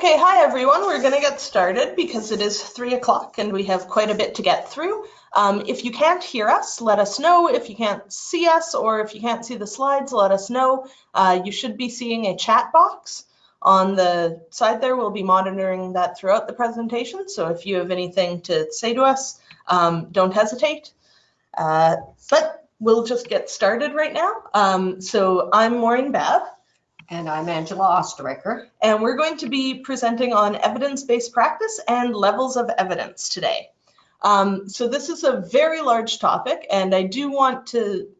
Okay, hi everyone. We're going to get started because it is three o'clock and we have quite a bit to get through. Um, if you can't hear us, let us know. If you can't see us or if you can't see the slides, let us know. Uh, you should be seeing a chat box on the side there. We'll be monitoring that throughout the presentation. So if you have anything to say to us, um, don't hesitate. Uh, but we'll just get started right now. Um, so I'm Maureen Babb. And I'm Angela Osterreicher. And we're going to be presenting on evidence-based practice and levels of evidence today. Um, so this is a very large topic, and I do want to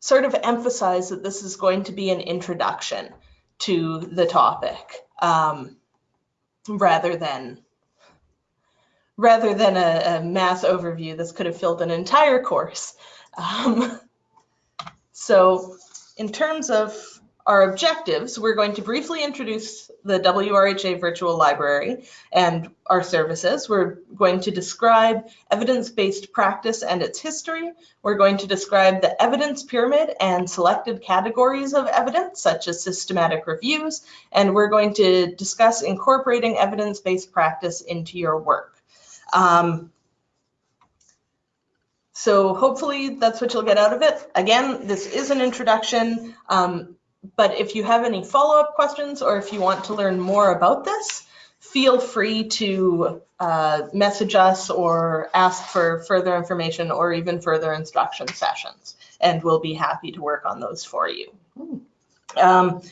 sort of emphasize that this is going to be an introduction to the topic um, rather than rather than a, a, math overview. This could have filled an entire course. Um, so in terms of our objectives, we're going to briefly introduce the WRHA virtual library and our services. We're going to describe evidence-based practice and its history. We're going to describe the evidence pyramid and selected categories of evidence, such as systematic reviews. And we're going to discuss incorporating evidence-based practice into your work. Um, so hopefully that's what you'll get out of it. Again, this is an introduction. Um, but if you have any follow-up questions or if you want to learn more about this, feel free to uh, message us or ask for further information or even further instruction sessions, and we'll be happy to work on those for you. Um,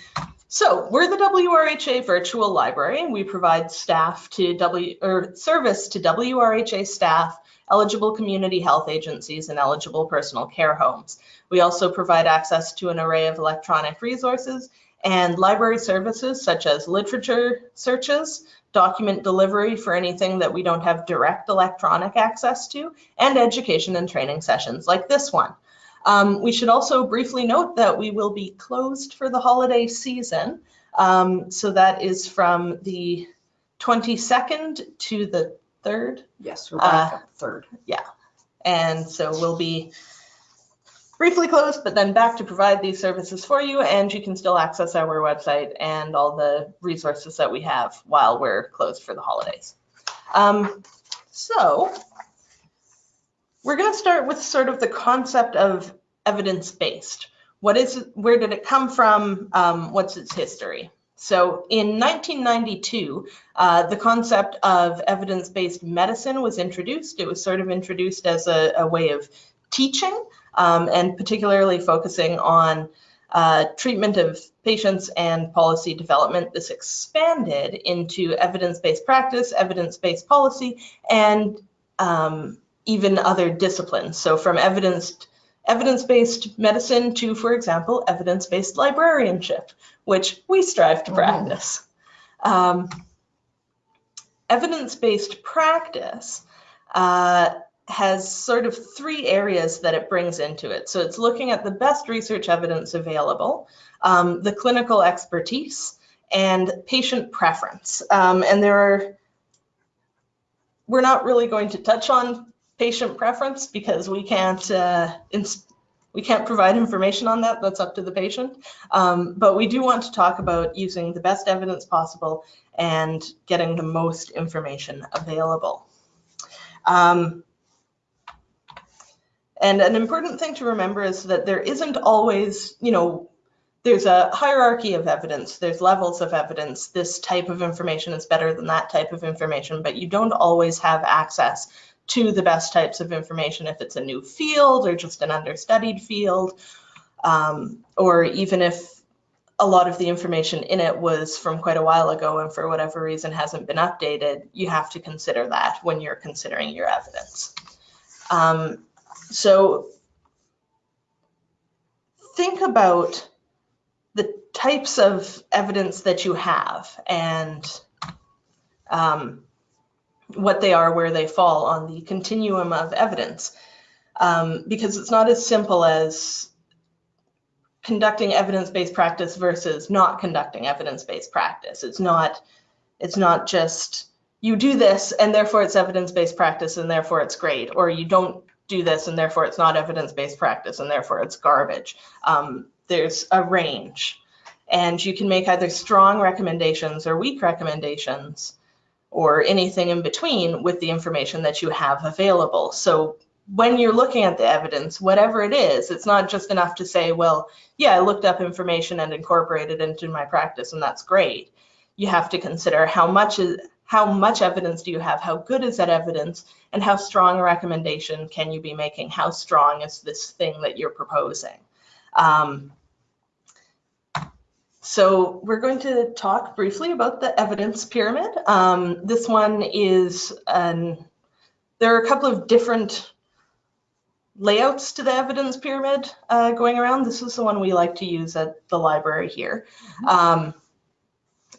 so we're the WRHA Virtual Library. And we provide staff to W or service to WRHA staff eligible community health agencies, and eligible personal care homes. We also provide access to an array of electronic resources and library services such as literature searches, document delivery for anything that we don't have direct electronic access to, and education and training sessions like this one. Um, we should also briefly note that we will be closed for the holiday season. Um, so that is from the 22nd to the third. Yes, we're back Uh, up third. And so we'll be briefly closed, but then back to provide these services for you. And you can still access our website and all the resources that we have while we're closed for the holidays. Um, so we're going to start with sort of the concept of evidence-based. What is, where did it come from? Um, what's its history? So in 1992, uh, the concept of evidence-based medicine was introduced. It was sort of introduced as a, a way of teaching um, and particularly focusing on uh, treatment of patients and policy development. This expanded into evidence-based practice, evidence-based policy, and um, even other disciplines. So from evidence evidence-based medicine to, for example, evidence-based librarianship, which we strive to practice. Um, evidence-based practice uh, has sort of three areas that it brings into it. So it's looking at the best research evidence available, um, the clinical expertise, and patient preference. Um, and there are, we're not really going to touch on patient preference because we can't uh, we can't provide information on that. That's up to the patient. Um, but we do want to talk about using the best evidence possible and getting the most information available. Um, and an important thing to remember is that there isn't always, you know, there's a hierarchy of evidence, there's levels of evidence. This type of information is better than that type of information, but you don't always have access to the best types of information if it's a new field or just an understudied field, um, or even if a lot of the information in it was from quite a while ago and for whatever reason hasn't been updated, you have to consider that when you're considering your evidence. Um, so think about the types of evidence that you have and um, what they are, where they fall on the continuum of evidence. Um, because it's not as simple as conducting evidence-based practice versus not conducting evidence-based practice. It's not, it's not just you do this and therefore it's evidence-based practice and therefore it's great, or you don't do this and therefore it's not evidence-based practice and therefore it's garbage. Um, there's a range. And you can make either strong recommendations or weak recommendations or anything in between with the information that you have available. So when you're looking at the evidence, whatever it is, it's not just enough to say, well, yeah, I looked up information and incorporated into my practice, and that's great. You have to consider how much is how much evidence do you have? How good is that evidence? And how strong a recommendation can you be making? How strong is this thing that you're proposing? Um, so we're going to talk briefly about the evidence pyramid. Um, this one is, an, there are a couple of different layouts to the evidence pyramid uh, going around. This is the one we like to use at the library here. Um,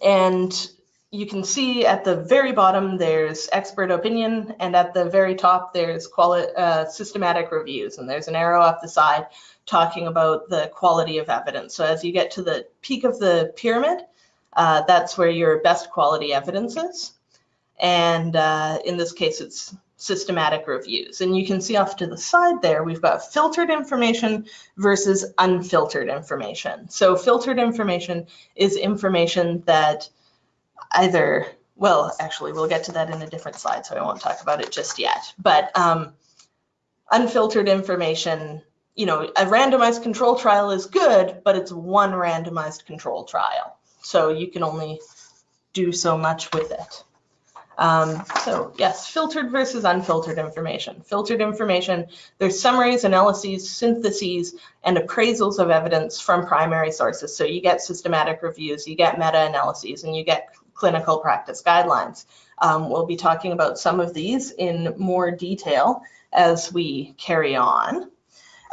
and you can see at the very bottom there's expert opinion and at the very top there's quali- uh, systematic reviews and there's an arrow up the side talking about the quality of evidence. So as you get to the peak of the pyramid, uh, that's where your best quality evidence is. And uh, in this case, it's systematic reviews. And you can see off to the side there, we've got filtered information versus unfiltered information. So filtered information is information that either, well, actually, we'll get to that in a different slide, so I won't talk about it just yet. But um, unfiltered information, you know, a randomized control trial is good, but it's one randomized control trial. So you can only do so much with it. Um, so yes, filtered versus unfiltered information. Filtered information, there's summaries, analyses, syntheses, and appraisals of evidence from primary sources. So you get systematic reviews, you get meta-analyses, and you get clinical practice guidelines. Um, we'll be talking about some of these in more detail as we carry on.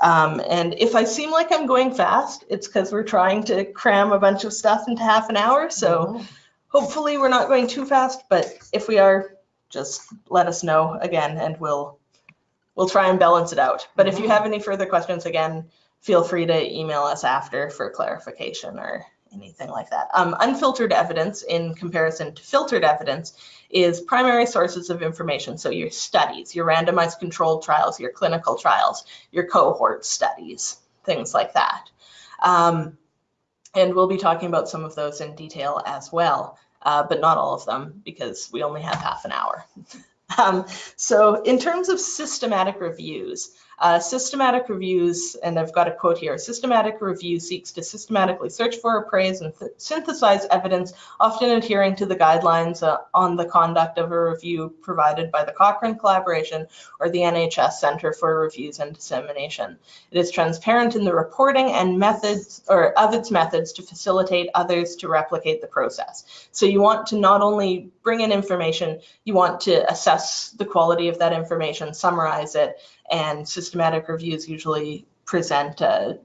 Um, and if I seem like I'm going fast, it's because we're trying to cram a bunch of stuff into half an hour. So hopefully we're not going too fast, but if we are, just let us know again and we'll we'll try and balance it out. But if you have any further questions, again, feel free to email us after for clarification or anything like that. Um, unfiltered evidence in comparison to filtered evidence is primary sources of information. So your studies, your randomized controlled trials, your clinical trials, your cohort studies, things like that. Um, and we'll be talking about some of those in detail as well, uh, but not all of them because we only have half an hour. um, so in terms of systematic reviews, uh, systematic reviews, and I've got a quote here, systematic review seeks to systematically search for, appraise, and synthesize evidence, often adhering to the guidelines uh, on the conduct of a review provided by the Cochrane Collaboration or the NHS Center for Reviews and Dissemination. It is transparent in the reporting and methods, or of its methods to facilitate others to replicate the process. So you want to not only bring in information, you want to assess the quality of that information, summarize it, and systematic reviews usually present a,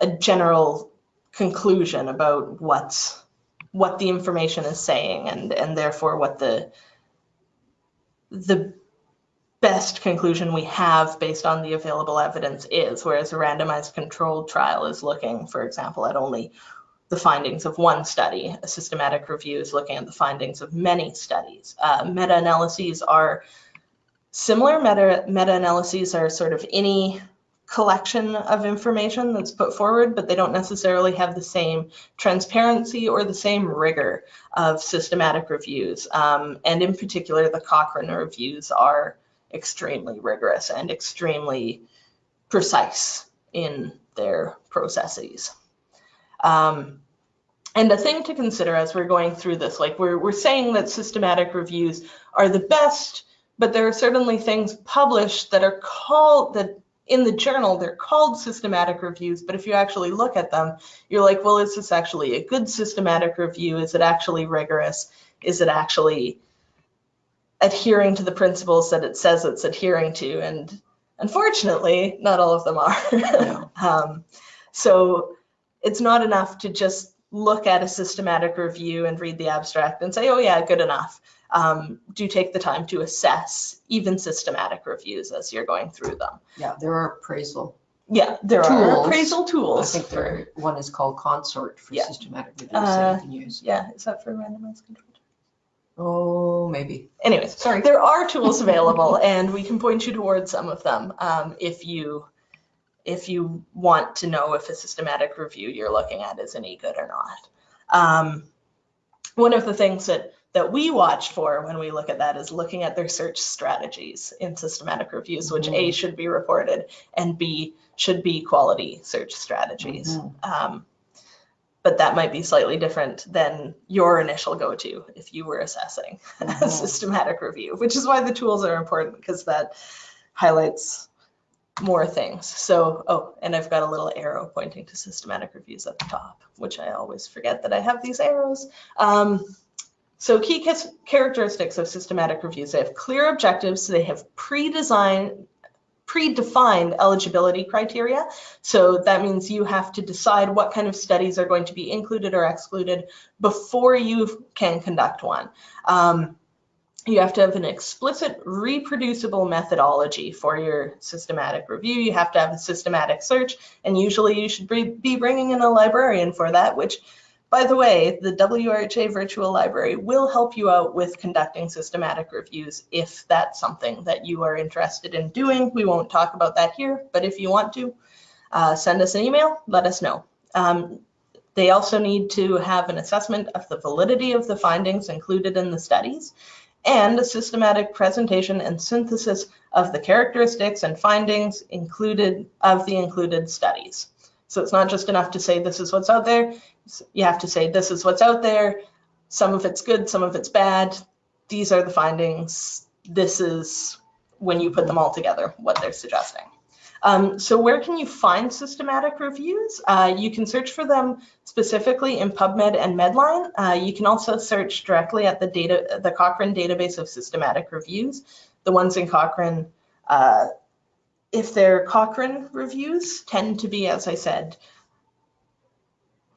a general conclusion about what's what the information is saying and and therefore what the the best conclusion we have based on the available evidence is whereas a randomized controlled trial is looking for example at only the findings of one study. A systematic review is looking at the findings of many studies. Uh, meta-analyses are Similar meta, meta-analyses are sort of any collection of information that's put forward, but they don't necessarily have the same transparency or the same rigor of systematic reviews. Um, and in particular, the Cochrane reviews are extremely rigorous and extremely precise in their processes. Um, and the thing to consider as we're going through this, like we're, we're saying that systematic reviews are the best but there are certainly things published that are called that in the journal they're called systematic reviews. But if you actually look at them you're like well is this actually a good systematic review? Is it actually rigorous? Is it actually adhering to the principles that it says it's adhering to? And unfortunately not all of them are. Um, so it's not enough to just look at a systematic review and read the abstract and say oh yeah good enough um, do take the time to assess even systematic reviews as you're going through them. Yeah, there are appraisal. Yeah, there are appraisal Tools. I tools. think for- there, one is called Consort for Yeah. systematic reviews Uh, that you can use. Yeah, is that for randomized control? Oh, maybe. Anyways, Sorry. there are tools available and we can point you towards some of them um, if you if you want to know if a systematic review you're looking at is any good or not. Um, one of the things that that we watch for when we look at that is looking at their search strategies in systematic reviews, which A should be reported and B should be quality search strategies. Um, but that might be slightly different than your initial go-to if you were assessing a Mhm. systematic review, which is why the tools are important because that highlights more things. So, oh, and I've got a little arrow pointing to systematic reviews at the top, which I always forget that I have these arrows. Um, so key characteristics of systematic reviews, they have clear objectives, they have pre-designed, predefined eligibility criteria. So that means you have to decide what kind of studies are going to be included or excluded before you can conduct one. Um, you have to have an explicit reproducible methodology for your systematic review. You have to have a systematic search, and usually you should be bringing in a librarian for that, which by the way, the WRHA Virtual Library will help you out with conducting systematic reviews if that's something that you are interested in doing. We won't talk about that here, but if you want to, uh, send us an email, let us know. Um, they also need to have an assessment of the validity of the findings included in the studies and a systematic presentation and synthesis of the characteristics and findings included of the included studies. So it's not just enough to say this is what's out there. You have to say this is what's out there. Some of it's good, some of it's bad. These are the findings. This is when you put them all together, what they're suggesting. Um, so where can you find systematic reviews? Uh, you can search for them specifically in PubMed and Medline. Uh, you can also search directly at the data, the Cochrane database of systematic reviews. The ones in Cochrane, uh, if they're Cochrane reviews, tend to be, as I said,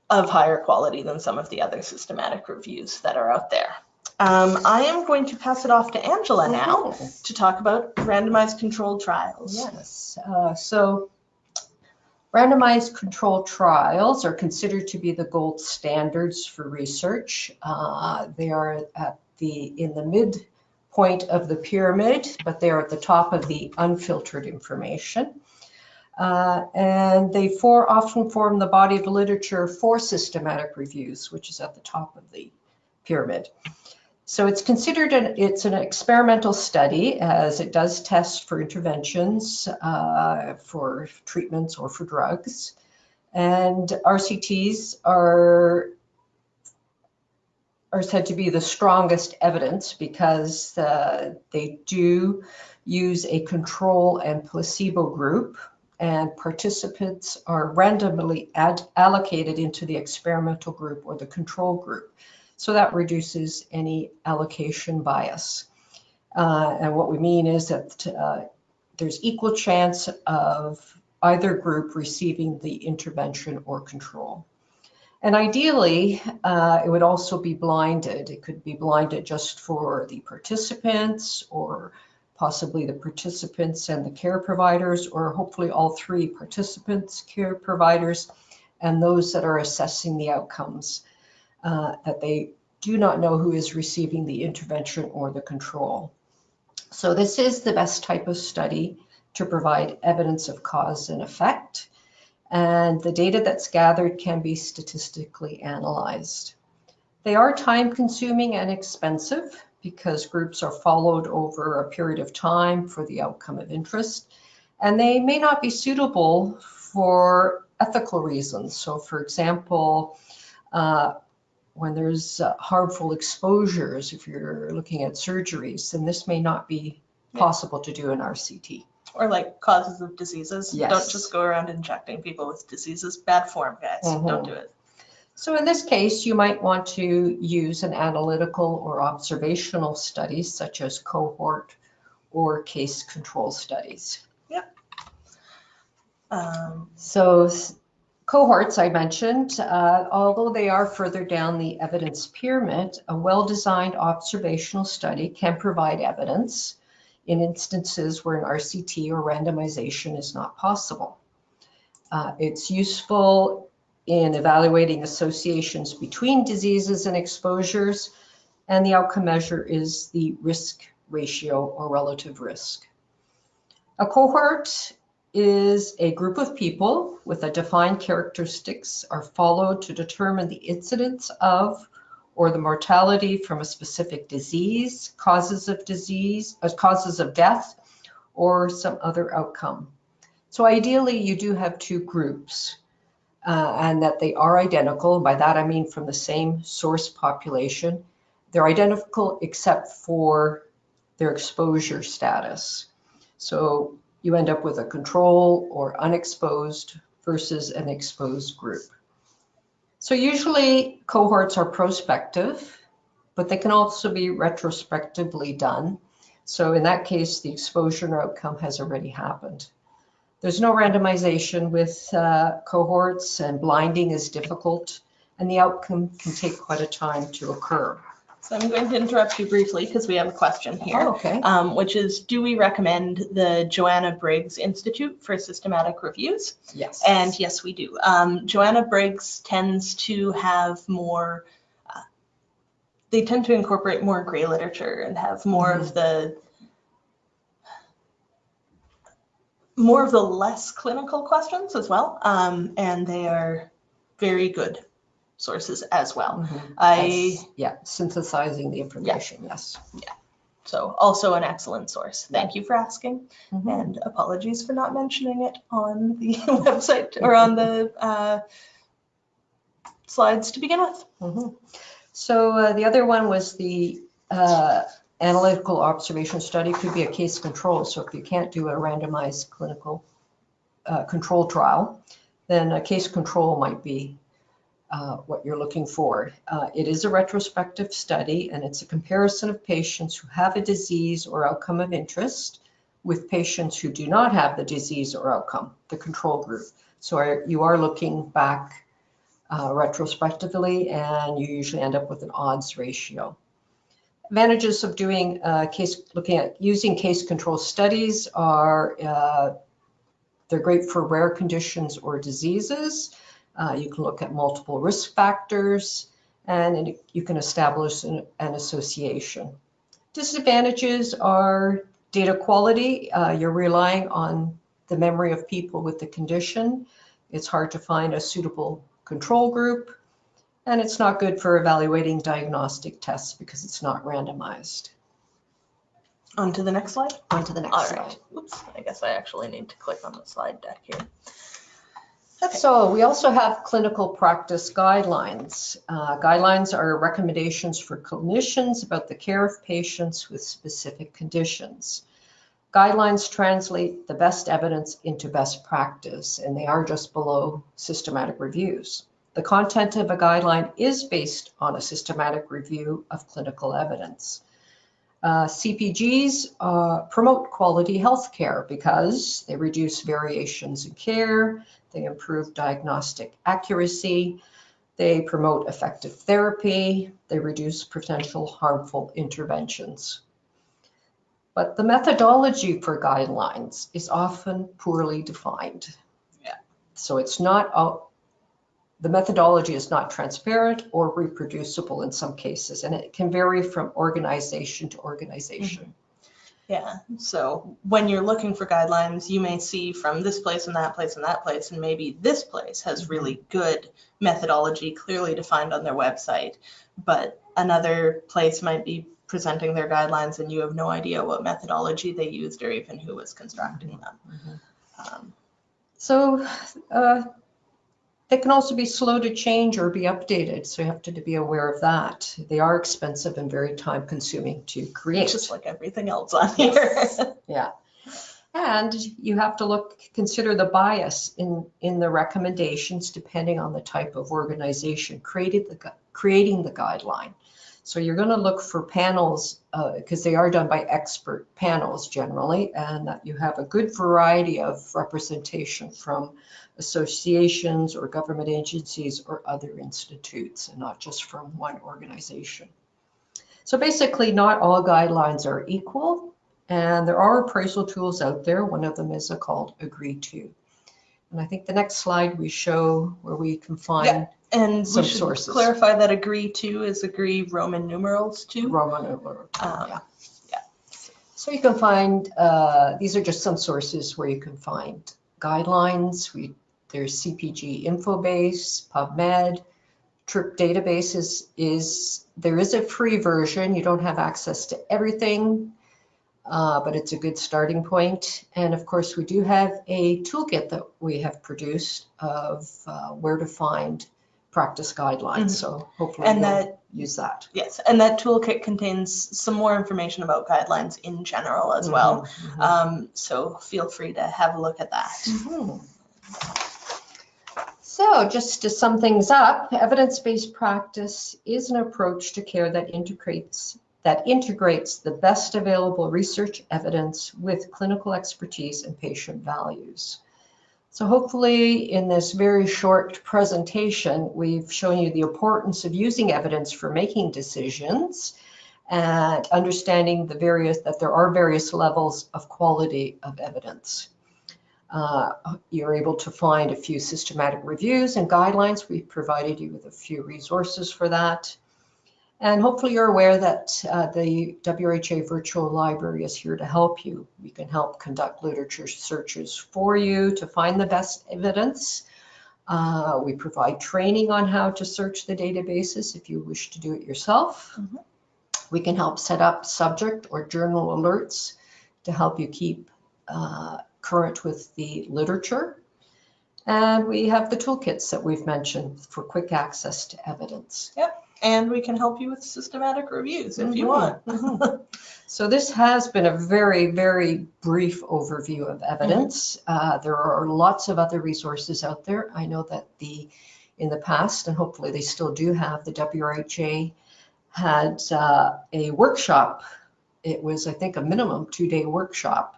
of higher quality than some of the other systematic reviews that are out there. Um, I am going to pass it off to Angela now Oh, to talk about randomized controlled trials. Yes, uh, so randomized controlled trials are considered to be the gold standards for research. Uh, They are at the, in the midpoint of the pyramid, but they are at the top of the unfiltered information. Uh, And they often form the body of literature for systematic reviews, which is at the top of the pyramid. So it's considered an, it's an experimental study as it does test for interventions, uh, for treatments or for drugs. And RCTs are, are said to be the strongest evidence because uh, they do use a control and placebo group and participants are randomly allocated into the experimental group or the control group. So that reduces any allocation bias. Uh, and what we mean is that uh, there's equal chance of either group receiving the intervention or control. And ideally, uh, it would also be blinded. It could be blinded just for the participants or possibly the participants and the care providers, or hopefully all three participants, care providers, and those that are assessing the outcomes uh, that they do not know who is receiving the intervention or the control. So this is the best type of study to provide evidence of cause and effect. And the data that's gathered can be statistically analyzed. They are time consuming and expensive because groups are followed over a period of time for the outcome of interest. And they may not be suitable for ethical reasons. So for example, uh, when there's uh, harmful exposures, if you're looking at surgeries, then this may not be possible to do in RCT. Or like causes of diseases. Yes. Don't just go around injecting people with diseases. Bad form, guys. Mhm. Don't do it. So in this case, you might want to use an analytical or observational study, such as cohort or case control studies. Um, So cohorts I mentioned, uh, although they are further down the evidence pyramid, a well-designed observational study can provide evidence in instances where an RCT or randomization is not possible. Uh, It's useful in evaluating associations between diseases and exposures, and the outcome measure is the risk ratio or relative risk. A cohort is a group of people with a defined characteristics are followed to determine the incidence of or the mortality from a specific disease, causes of disease, uh, causes of death, or some other outcome. So ideally, you do have two groups uh, and that they are identical. By that, I mean from the same source population. They're identical except for their exposure status. So you end up with a control or unexposed versus an exposed group. So usually cohorts are prospective, but they can also be retrospectively done. So in that case, the exposure outcome has already happened. There's no randomization with uh, cohorts and blinding is difficult and the outcome can take quite a time to occur. So I'm going to interrupt you briefly because we have a question here. Oh, okay. um, which is, do we recommend the Joanna Briggs Institute for Systematic Reviews? Yes. And yes, we do. Um, Joanna Briggs tends to have more, uh, they tend to incorporate more gray literature and have more of the, more of the less clinical questions as well. Um, and they are very good sources as well. Mhm. I, Yes. Yeah, synthesizing the information, yes. Yeah. so also an excellent source. Thank you for asking. Mhm. And apologies for not mentioning it on the website or on the uh, slides to begin with. Mhm. So uh, the other one was the uh, analytical observation study could be a case control. So if you can't do a randomized clinical uh, control trial, then a case control might be uh, what you're looking for. Uh, It is a retrospective study and it's a comparison of patients who have a disease or outcome of interest with patients who do not have the disease or outcome, the control group. So are- you are looking back uh, retrospectively, and you usually end up with an odds ratio. Advantages of doing uh, case, looking at using case control studies are uh, they're great for rare conditions or diseases. Uh, you can look at multiple risk factors, and you can establish an, an association. Disadvantages are data quality. Uh, you're relying on the memory of people with the condition. It's hard to find a suitable control group, and it's not good for evaluating diagnostic tests because it's not randomized. On to the next slide. On to the next All slide. right. Oops, I guess I actually need to click on the slide deck here. So we also have clinical practice guidelines. Uh, Guidelines are recommendations for clinicians about the care of patients with specific conditions. Guidelines translate the best evidence into best practice, and they are just below systematic reviews. The content of a guideline is based on a systematic review of clinical evidence. Uh, CPGs uh, promote quality healthcare because they reduce variations in care, they improve diagnostic accuracy, they promote effective therapy, they reduce potential harmful interventions. But the methodology for guidelines is often poorly defined. Yeah. So it's not, all- the methodology is not transparent or reproducible in some cases, and it can vary from organization to organization. Mm-hmm. Yeah, so when you're looking for guidelines, you may see from this place and that place and that place, and maybe this place has really good methodology clearly defined on their website, but another place might be presenting their guidelines and you have no idea what methodology they used or even who was constructing them. Um, So uh, they can also be slow to change or be updated, so you have to be aware of that. They are expensive and very time consuming to create. Just like everything else on here. Yeah. And you have to look, consider the bias in, in the recommendations depending on the type of organization created the, creating the guideline. So you're going to look for panels, uh, because they are done by expert panels generally, and that you have a good variety of representation from associations or government agencies or other institutes, and not just from one organization. So basically, not all guidelines are equal, and there are appraisal tools out there. One of them is called AGREE II. And I think the next slide we show where we can find And we Some should sources. clarify that AGREE II is agree Roman numerals to. Roman numeral. Um, yeah. So you can find, uh, these are just some sources where you can find guidelines. We, there's CPG Infobase, PubMed, TRIP database is, is, there is a free version. You don't have access to everything, uh, but it's a good starting point. And of course, we do have a toolkit that we have produced of uh, where to find practice guidelines. Mhm. So hopefully And that, use that. yes, and that toolkit contains some more information about guidelines in general as well. Mhm, mhm. Um, so feel free to have a look at that. Mhm. So just to sum things up, evidence-based practice is an approach to care that integrates that integrates the best available research evidence with clinical expertise and patient values. So hopefully in this very short presentation, we've shown you the importance of using evidence for making decisions and understanding the various, that there are various levels of quality of evidence. Uh, You're able to find a few systematic reviews and guidelines. We've provided you with a few resources for that. And hopefully you're aware that uh, the WHA Virtual Library is here to help you. We can help conduct literature searches for you to find the best evidence. Uh, We provide training on how to search the databases if you wish to do it yourself. Mhm. We can help set up subject or journal alerts to help you keep uh, current with the literature. And we have the toolkits that we've mentioned for quick access to evidence. And we can help you with systematic reviews if you Mhm, want. mhm. So this has been a very, very brief overview of evidence. Uh, There are lots of other resources out there. I know that the, in the past, and hopefully they still do have, the WRHA had uh, a workshop. It was, I think, a minimum two-day workshop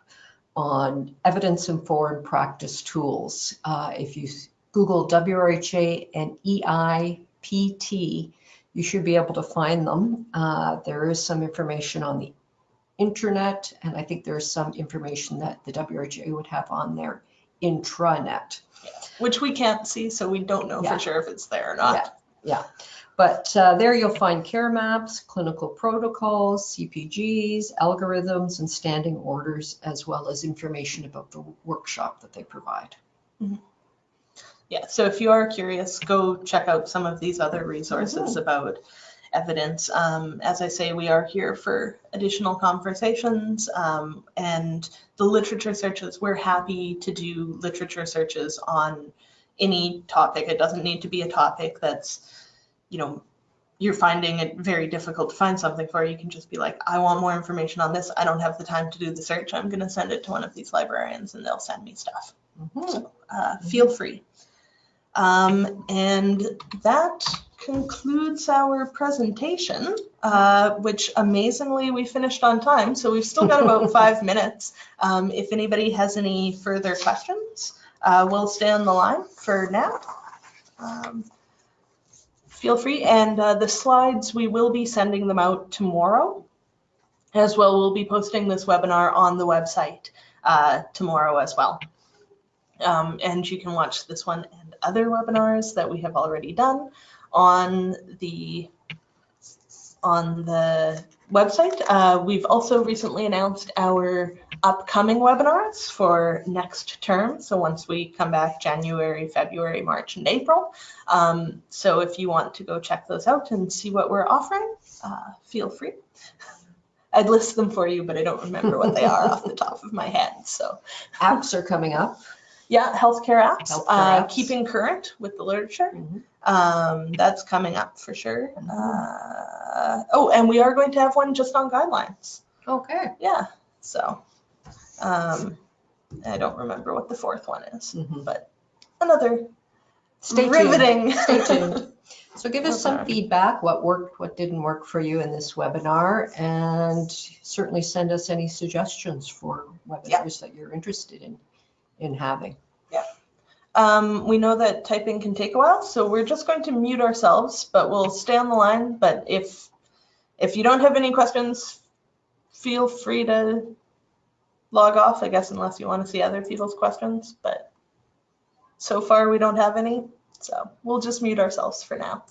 on evidence-informed practice tools. Uh, If you Google WRHA and EIPT, you should be able to find them. Uh, There is some information on the internet, and I think there's some information that the WRHA would have on their intranet. Which we can't see, so we don't know Yeah. for sure if it's there or not. Yeah. yeah. But uh, there you'll find care maps, clinical protocols, CPGs, algorithms, and standing orders, as well as information about the workshop that they provide. Yeah, so if you are curious, go check out some of these other resources about evidence. Um, as I say, we are here for additional conversations um, and the literature searches. We're happy to do literature searches on any topic. It doesn't need to be a topic that's, you know, you're finding it very difficult to find something for. You can just be like, I want more information on this. I don't have the time to do the search. I'm going to send it to one of these librarians and they'll send me stuff Mhm. uh, feel free. Um, and that concludes our presentation, uh, which amazingly we finished on time. So we've still got about five minutes. Um, if anybody has any further questions, uh, we'll stay on the line for now. Um, feel free. And uh, the slides, we will be sending them out tomorrow. As well, we'll be posting this webinar on the website uh, tomorrow as well. Um, and you can watch this one and other webinars that we have already done on the on the website. Uh, we've also recently announced our upcoming webinars for next term. So once we come back January, February, March, and April. Um, so if you want to go check those out and see what we're offering, uh, feel free. I'd list them for you, but I don't remember what they are off the top of my head. So Apps are coming up. Yeah, healthcare apps, Healthcare uh, apps. keeping current with the literature. Mhm. Um, that's coming up for sure. Mhm. Uh, oh, and we are going to have one just on guidelines. Okay. Yeah. So, um, I don't remember what the fourth one is. Mhm. Another Stay tuned. riveting. Stay tuned. So give us some feedback, what worked, what didn't work for you in this webinar, and certainly send us any suggestions for webinars that you're interested in, in having. Um, we know that typing can take a while, so we're just going to mute ourselves, but we'll stay on the line. But if if you don't have any questions, feel free to log off, I guess, unless you want to see other people's questions. But so far, we don't have any, so we'll just mute ourselves for now.